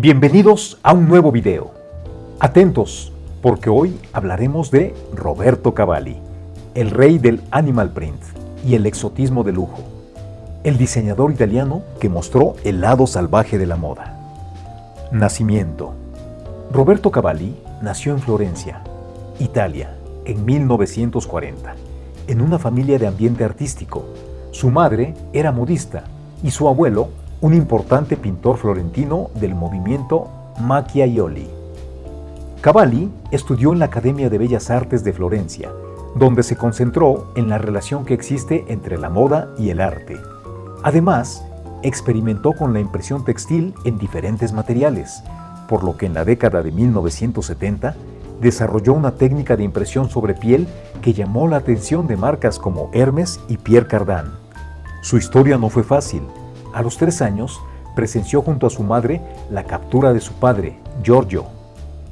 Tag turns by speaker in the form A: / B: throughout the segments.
A: Bienvenidos a un nuevo video. Atentos, porque hoy hablaremos de Roberto Cavalli, el rey del animal print y el exotismo de lujo, el diseñador italiano que mostró el lado salvaje de la moda. Nacimiento. Roberto Cavalli nació en Florencia, Italia, en 1940, en una familia de ambiente artístico. Su madre era modista y su abuelo un importante pintor florentino del movimiento Macchiaioli. Cavalli estudió en la Academia de Bellas Artes de Florencia, donde se concentró en la relación que existe entre la moda y el arte. Además, experimentó con la impresión textil en diferentes materiales, por lo que en la década de 1970 desarrolló una técnica de impresión sobre piel que llamó la atención de marcas como Hermes y Pierre Cardin. Su historia no fue fácil, a los tres años, presenció junto a su madre la captura de su padre, Giorgio,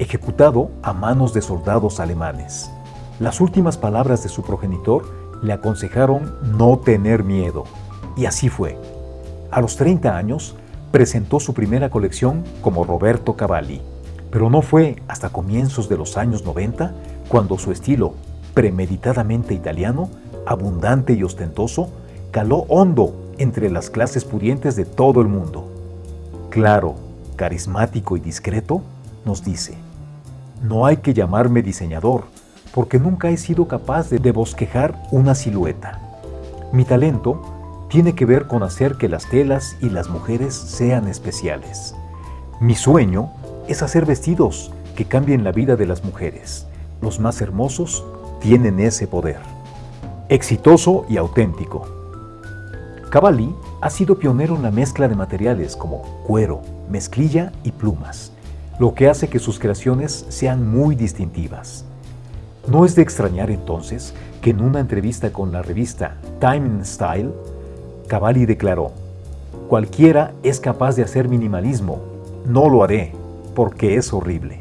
A: ejecutado a manos de soldados alemanes. Las últimas palabras de su progenitor le aconsejaron no tener miedo, y así fue. A los 30 años, presentó su primera colección como Roberto Cavalli, pero no fue hasta comienzos de los años 90 cuando su estilo, premeditadamente italiano, abundante y ostentoso, caló hondo entre las clases pudientes de todo el mundo. Claro, carismático y discreto, nos dice, no hay que llamarme diseñador, porque nunca he sido capaz de bosquejar una silueta. Mi talento tiene que ver con hacer que las telas y las mujeres sean especiales. Mi sueño es hacer vestidos que cambien la vida de las mujeres. Los más hermosos tienen ese poder. Exitoso y auténtico. Cavalli ha sido pionero en la mezcla de materiales como cuero, mezclilla y plumas, lo que hace que sus creaciones sean muy distintivas. No es de extrañar entonces que en una entrevista con la revista Time and Style, Cavalli declaró, Cualquiera es capaz de hacer minimalismo, no lo haré, porque es horrible.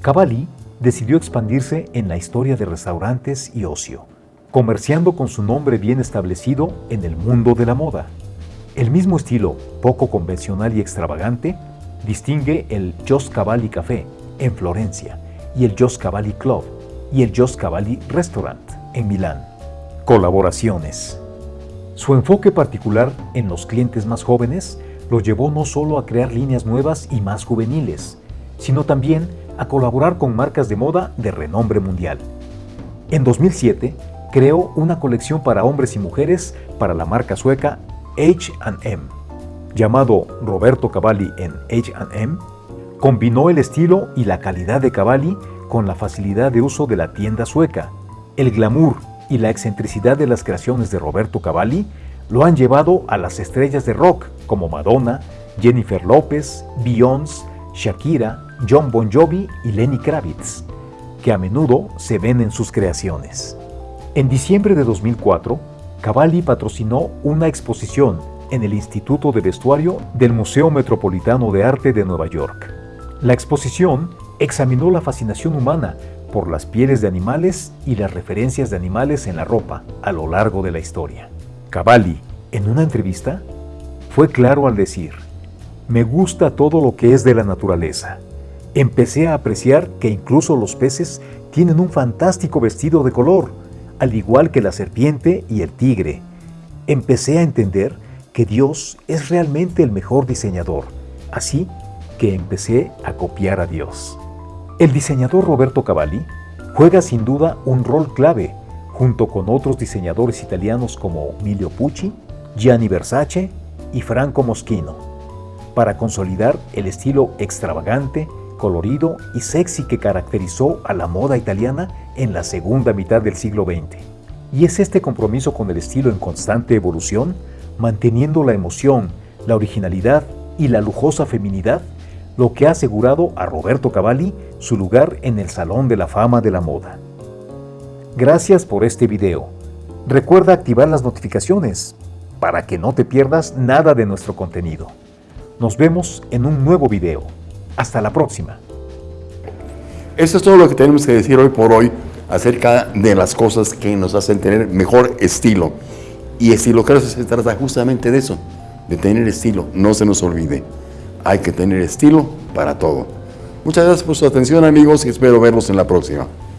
A: Cavalli decidió expandirse en la historia de restaurantes y ocio, comerciando con su nombre bien establecido en el mundo de la moda. El mismo estilo, poco convencional y extravagante, distingue el Jos Cavalli Café en Florencia y el Jos Cavalli Club y el Jos Cavalli Restaurant en Milán. Colaboraciones. Su enfoque particular en los clientes más jóvenes lo llevó no solo a crear líneas nuevas y más juveniles, sino también a colaborar con marcas de moda de renombre mundial. En 2007, creó una colección para hombres y mujeres para la marca sueca H&M. Llamado Roberto Cavalli en H&M, combinó el estilo y la calidad de Cavalli con la facilidad de uso de la tienda sueca. El glamour y la excentricidad de las creaciones de Roberto Cavalli lo han llevado a las estrellas de rock como Madonna, Jennifer López, Beyoncé, Shakira, John Bon Jovi y Lenny Kravitz, que a menudo se ven en sus creaciones. En diciembre de 2004, Cavalli patrocinó una exposición en el Instituto de Vestuario del Museo Metropolitano de Arte de Nueva York. La exposición examinó la fascinación humana por las pieles de animales y las referencias de animales en la ropa a lo largo de la historia. Cavalli, en una entrevista, fue claro al decir, me gusta todo lo que es de la naturaleza. Empecé a apreciar que incluso los peces tienen un fantástico vestido de color, al igual que la serpiente y el tigre, empecé a entender que Dios es realmente el mejor diseñador, así que empecé a copiar a Dios. El diseñador Roberto Cavalli juega sin duda un rol clave junto con otros diseñadores italianos como Emilio Pucci, Gianni Versace y Franco Moschino, para consolidar el estilo extravagante, colorido y sexy que caracterizó a la moda italiana en la segunda mitad del siglo XX. Y es este compromiso con el estilo en constante evolución, manteniendo la emoción, la originalidad y la lujosa feminidad, lo que ha asegurado a Roberto Cavalli su lugar en el Salón de la Fama de la Moda. Gracias por este video. Recuerda activar las notificaciones para que no te pierdas nada de nuestro contenido. Nos vemos en un nuevo video. Hasta la próxima.
B: Eso es todo lo que tenemos que decir hoy por hoy acerca de las cosas que nos hacen tener mejor estilo. Y estilo claro se trata justamente de eso, de tener estilo, no se nos olvide. hay que tener estilo para todo. Muchas gracias por su atención amigos y espero verlos en la próxima.